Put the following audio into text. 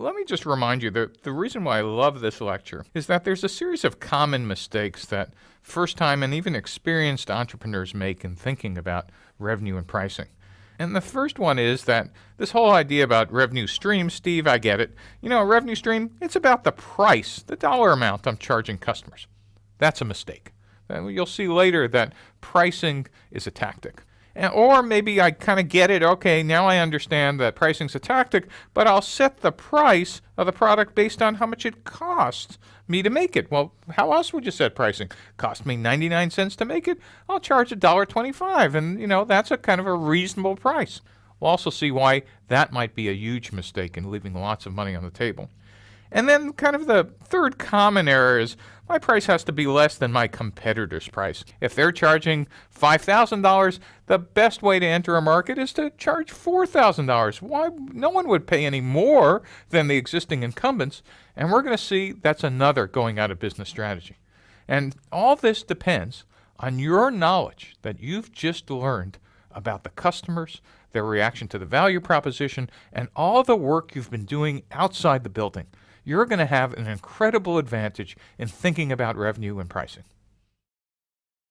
let me just remind you that the reason why I love this lecture is that there's a series of common mistakes that first time and even experienced entrepreneurs make in thinking about revenue and pricing. And the first one is that this whole idea about revenue stream, Steve, I get it. You know, a revenue stream, it's about the price, the dollar amount I'm charging customers. That's a mistake. And you'll see later that pricing is a tactic. Or maybe I kind of get it, okay, now I understand that pricing's a tactic, but I'll set the price of the product based on how much it costs me to make it. Well, how else would you set pricing? Cost me 99 cents to make it? I'll charge $1.25, and you know, that's a kind of a reasonable price. We'll also see why that might be a huge mistake in leaving lots of money on the table. And then kind of the third common error is my price has to be less than my competitor's price. If they're charging $5,000, the best way to enter a market is to charge $4,000. Why? No one would pay any more than the existing incumbents. And we're going to see that's another going out of business strategy. And all this depends on your knowledge that you've just learned about the customers, their reaction to the value proposition, and all the work you've been doing outside the building you're going to have an incredible advantage in thinking about revenue and pricing.